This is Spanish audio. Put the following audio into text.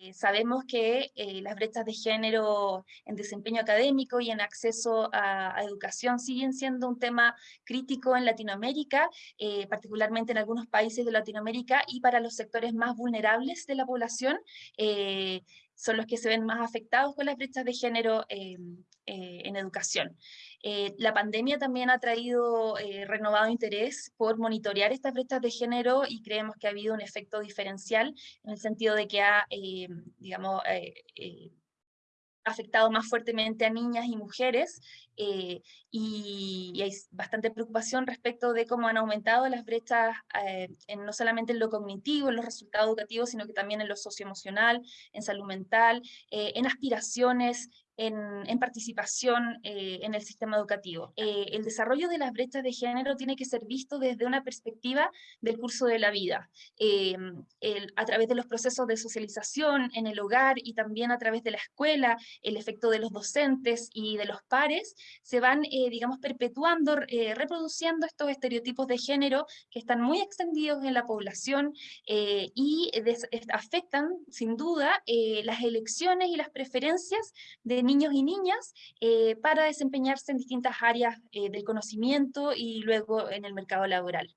Eh, sabemos que eh, las brechas de género en desempeño académico y en acceso a, educación siguen siendo un tema crítico en Latinoamérica, eh, particularmente en algunos países de Latinoamérica y para los sectores más vulnerables de la población, son los que se ven más afectados con las brechas de género en educación. Eh, la pandemia también ha traído eh, renovado interés por monitorear estas brechas de género y creemos que ha habido un efecto diferencial en el sentido de que ha, eh, digamos, afectado más fuertemente a niñas y mujeres y, hay bastante preocupación respecto de cómo han aumentado las brechas en, no solamente en lo cognitivo, en los resultados educativos, sino que también en lo socioemocional, en salud mental, en aspiraciones, en, participación eh, en el sistema educativo. Eh, el desarrollo de las brechas de género tiene que ser visto desde una perspectiva del curso de la vida, eh, a través de los procesos de socialización en el hogar y también a través de la escuela, el efecto de los docentes y de los pares, se van, digamos, perpetuando, reproduciendo estos estereotipos de género que están muy extendidos en la población y afectan, sin duda, las elecciones y las preferencias de niños y niñas eh, para desempeñarse en distintas áreas eh, del conocimiento y luego en el mercado laboral.